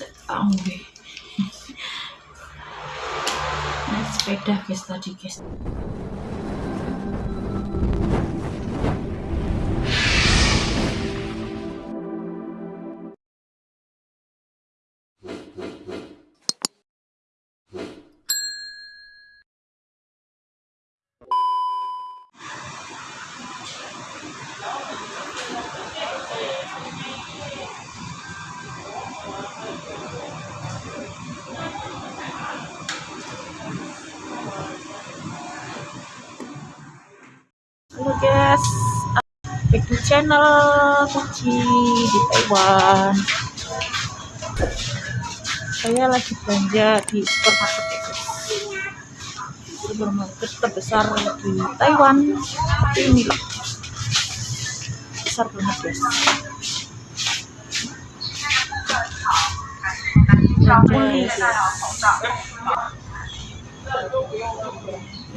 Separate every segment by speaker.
Speaker 1: setahun deh naik sepeda guys tadi guys Halo guys, back to channel Kuci di Taiwan. Saya lagi belanja di supermarket ya. Supermarket terbesar di Taiwan. Tapi ini besar banget guys.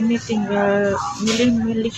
Speaker 1: Ini tinggal milih-milih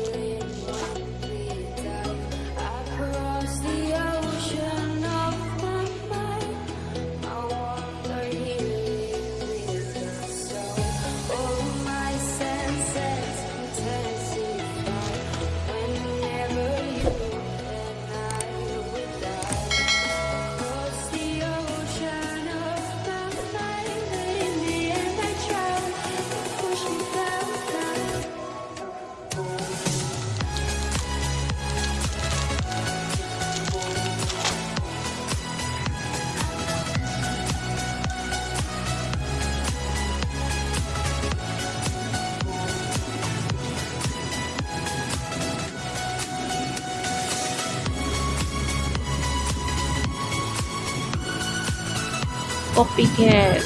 Speaker 1: guys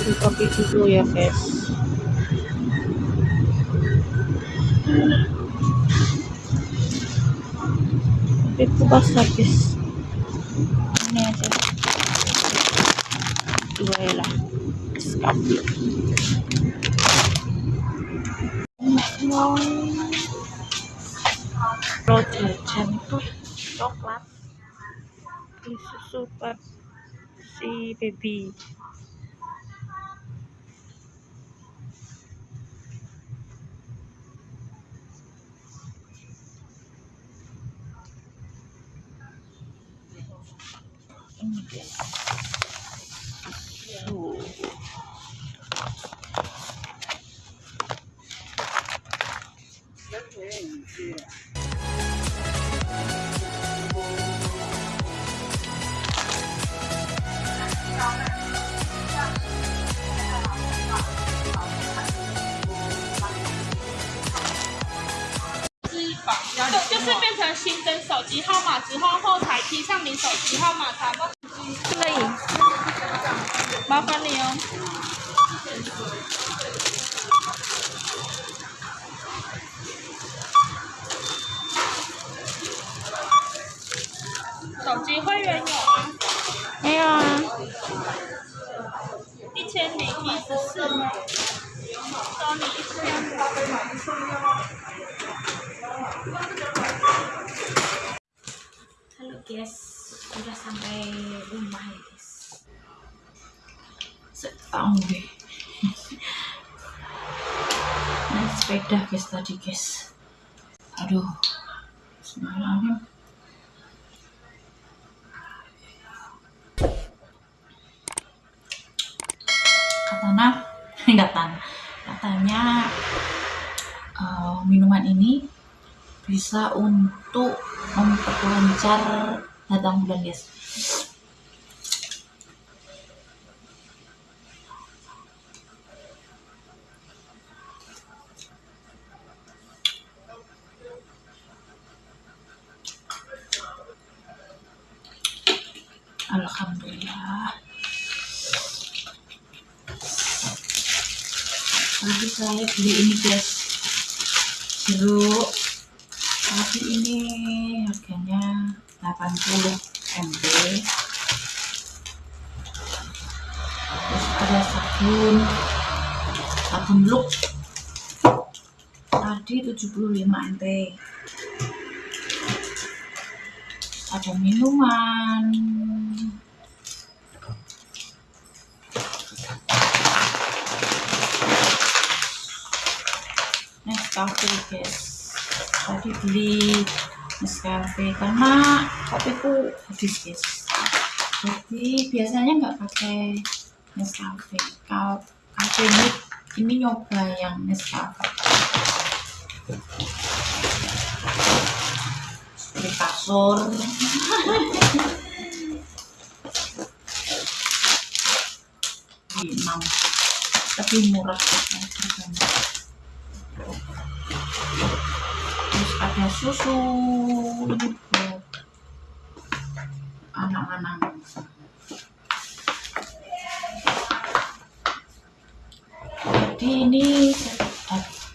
Speaker 1: beli kopi dulu ya guys kopi kupas habis. Ini aja. Dua ya lah. Kopi kalau jajan coklat. Beli susu buat si baby
Speaker 2: 手机号码之后，后台贴上你手机号码查不。
Speaker 1: 可以
Speaker 2: 麻烦你哦。手机会员有吗？
Speaker 1: 没有啊
Speaker 2: 一千零一十四吗？收你一千。
Speaker 1: Guys, sudah sampai rumah ya guys. Setahun deh. Naik sepeda guys tadi guys. Aduh, semalam katanya enggak tan katanya eh, minuman ini bisa untuk memperlancar datang bulan guys. Alhamdulillah. Tadi saya beli ini guys. Jeruk tadi ini harganya 80 MB terus ada sabun sabun look. Tadi 75 MB ada minuman. Nescafe guys tadi beli Nescafe karena kopiku habis guys. Jadi biasanya nggak pakai Nescafe. Kalau ini ini nyoba yang Nescafe. Beli kasur di 6 lebih murah terus ada susu anak-anak jadi ini se-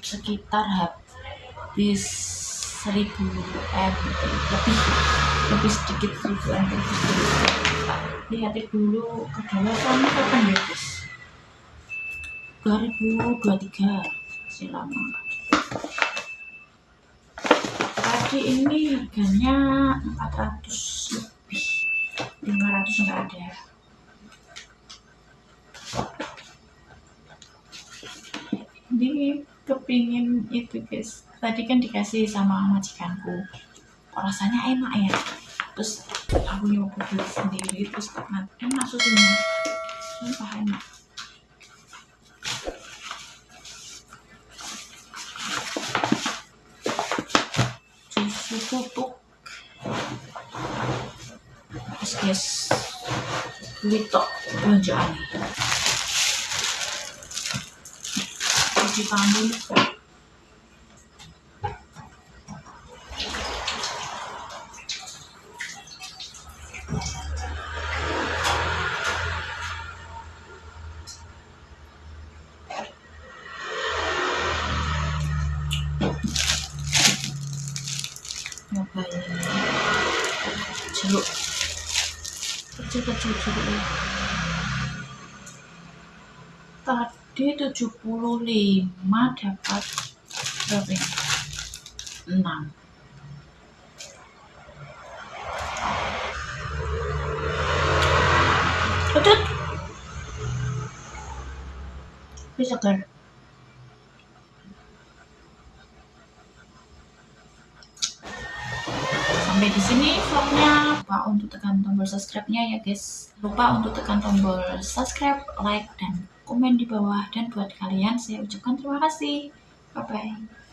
Speaker 1: sekitar habis 1000 m lebih lebih sedikit 1000 m lihat dulu kedalaman kapan ya guys. 2023 masih lama tadi ini harganya 400 lebih. 500 enggak ada. Ini kepingin itu guys. Tadi kan dikasih sama majikanku. Rasanya enak ya? Terus aku nyoba sendiri terus enak enak susunya. Sumpah enak terus guys beli tok belanjaan cuci tangan nyobain jeruk kecil-kecil jeruk ya. tadi 75 dapat berapa ini? 6 Udut. Bisa kan? sampai di sini vlognya untuk tekan tombol subscribe-nya ya guys. Lupa untuk tekan tombol subscribe like dan komen di bawah. Dan buat kalian saya ucapkan terima kasih. Bye bye